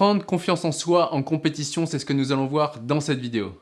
Prendre confiance en soi en compétition, c'est ce que nous allons voir dans cette vidéo.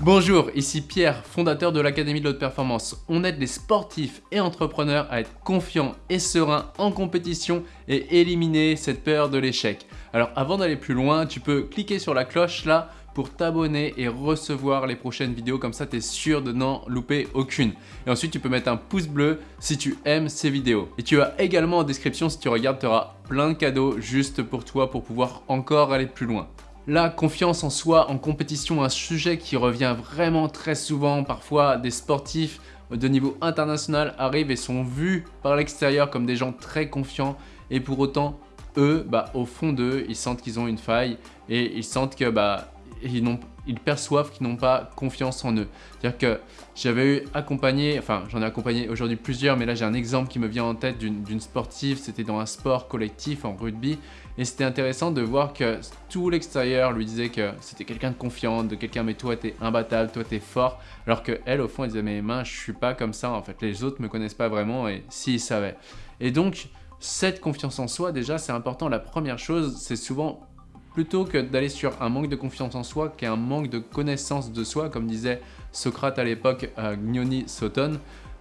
Bonjour, ici Pierre, fondateur de l'Académie de l'Haute Performance. On aide les sportifs et entrepreneurs à être confiants et sereins en compétition et éliminer cette peur de l'échec. Alors avant d'aller plus loin, tu peux cliquer sur la cloche là pour t'abonner et recevoir les prochaines vidéos, comme ça tu es sûr de n'en louper aucune. Et ensuite tu peux mettre un pouce bleu si tu aimes ces vidéos. Et tu as également en description, si tu regardes, tu auras plein de cadeaux juste pour toi pour pouvoir encore aller plus loin. La confiance en soi en compétition, un sujet qui revient vraiment très souvent. Parfois, des sportifs de niveau international arrivent et sont vus par l'extérieur comme des gens très confiants et pour autant, eux, bah, au fond d'eux, ils sentent qu'ils ont une faille et ils sentent que bah, ils, perçoivent qu'ils n'ont pas confiance en eux. C'est-à-dire que j'avais eu accompagné, enfin j'en ai accompagné aujourd'hui plusieurs, mais là j'ai un exemple qui me vient en tête d'une sportive, c'était dans un sport collectif en rugby, et c'était intéressant de voir que tout l'extérieur lui disait que c'était quelqu'un de confiant, de quelqu'un mais toi t'es imbattable, toi t'es fort, alors que elle au fond elle disait mais mince je suis pas comme ça en fait, les autres me connaissent pas vraiment et s'ils savaient. Et donc cette confiance en soi déjà c'est important, la première chose c'est souvent plutôt que d'aller sur un manque de confiance en soi qui est un manque de connaissance de soi, comme disait Socrate à l'époque, euh, Gnoni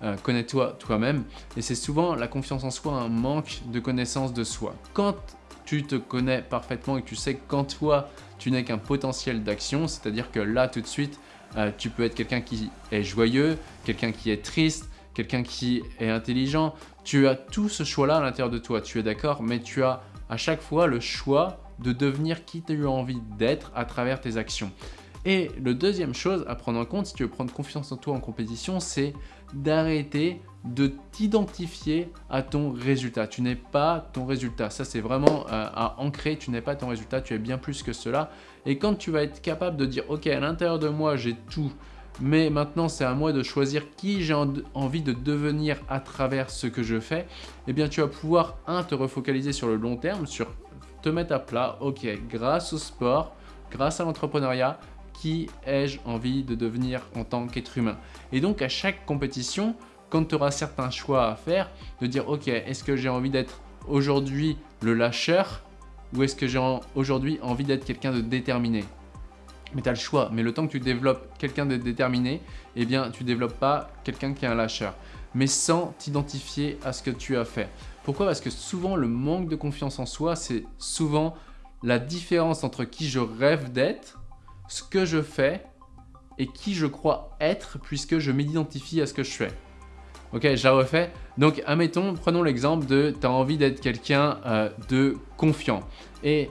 euh, connais-toi toi-même. Et c'est souvent la confiance en soi, un manque de connaissance de soi. Quand tu te connais parfaitement et que tu sais qu'en toi, tu n'es qu'un potentiel d'action, c'est-à-dire que là, tout de suite, euh, tu peux être quelqu'un qui est joyeux, quelqu'un qui est triste, quelqu'un qui est intelligent. Tu as tout ce choix-là à l'intérieur de toi, tu es d'accord, mais tu as à chaque fois le choix de devenir qui tu as envie d'être à travers tes actions. Et le deuxième chose à prendre en compte si tu veux prendre confiance en toi en compétition, c'est d'arrêter de t'identifier à ton résultat. Tu n'es pas ton résultat. Ça, c'est vraiment euh, à ancrer. Tu n'es pas ton résultat. Tu es bien plus que cela. Et quand tu vas être capable de dire, OK, à l'intérieur de moi, j'ai tout. Mais maintenant, c'est à moi de choisir qui j'ai envie de devenir à travers ce que je fais. Eh bien, tu vas pouvoir, un, te refocaliser sur le long terme, sur te mettre à plat, ok, grâce au sport, grâce à l'entrepreneuriat, qui ai-je envie de devenir en tant qu'être humain? Et donc à chaque compétition, quand tu auras certains choix à faire, de dire ok, est-ce que j'ai envie d'être aujourd'hui le lâcheur ou est-ce que j'ai aujourd'hui envie d'être quelqu'un de déterminé? Mais tu as le choix. Mais le temps que tu développes quelqu'un de déterminé, eh bien, tu ne développes pas quelqu'un qui est un lâcheur. Mais sans t'identifier à ce que tu as fait. Pourquoi? Parce que souvent, le manque de confiance en soi, c'est souvent la différence entre qui je rêve d'être, ce que je fais et qui je crois être puisque je m'identifie à ce que je fais. Ok, je la refais. Donc, admettons, prenons l'exemple de tu as envie d'être quelqu'un euh, de confiant. Et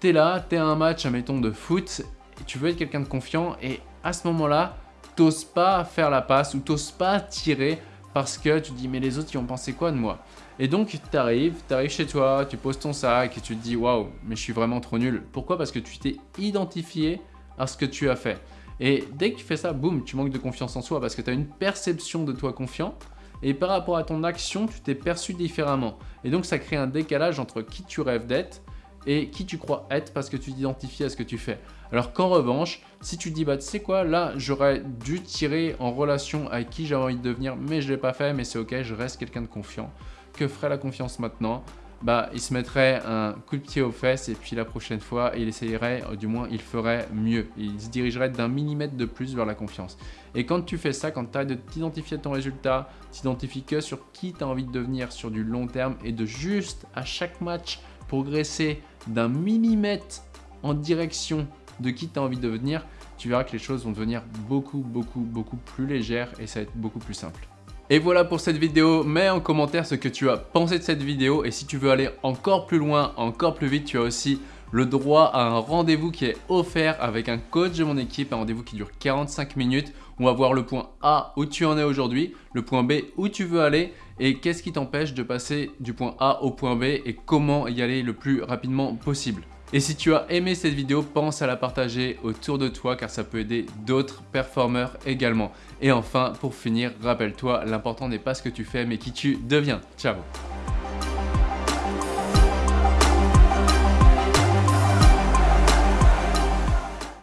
tu es là, tu es à un match, admettons, de foot, et tu veux être quelqu'un de confiant et à ce moment-là, t'oses pas faire la passe ou t'oses pas tirer parce que tu te dis mais les autres ils ont pensé quoi de moi? Et donc tu arrives, tu arrives chez toi, tu poses ton sac et tu te dis waouh mais je suis vraiment trop nul. Pourquoi? Parce que tu t'es identifié à ce que tu as fait. Et dès que tu fais ça, boum, tu manques de confiance en soi parce que tu as une perception de toi confiant et par rapport à ton action, tu t'es perçu différemment. Et donc ça crée un décalage entre qui tu rêves d'être et qui tu crois être parce que tu t'identifies à ce que tu fais. Alors qu'en revanche, si tu dis bah tu sais quoi, là j'aurais dû tirer en relation avec qui j'ai envie de devenir, mais je ne l'ai pas fait, mais c'est ok, je reste quelqu'un de confiant. Que ferait la confiance maintenant? Bah, il se mettrait un coup de pied aux fesses et puis la prochaine fois, il essayerait, du moins il ferait mieux. Il se dirigerait d'un millimètre de plus vers la confiance. Et quand tu fais ça, quand tu as de t'identifier à ton résultat, t'identifies que sur qui tu as envie de devenir sur du long terme et de juste à chaque match progresser d'un millimètre en direction de qui tu as envie de devenir, tu verras que les choses vont devenir beaucoup, beaucoup, beaucoup plus légères et ça va être beaucoup plus simple. Et voilà pour cette vidéo, mets en commentaire ce que tu as pensé de cette vidéo et si tu veux aller encore plus loin, encore plus vite, tu as aussi le droit à un rendez-vous qui est offert avec un coach de mon équipe, un rendez-vous qui dure 45 minutes. On va voir le point A où tu en es aujourd'hui, le point B où tu veux aller et qu'est-ce qui t'empêche de passer du point A au point B et comment y aller le plus rapidement possible. Et si tu as aimé cette vidéo, pense à la partager autour de toi car ça peut aider d'autres performeurs également. Et enfin, pour finir, rappelle-toi, l'important n'est pas ce que tu fais mais qui tu deviens. Ciao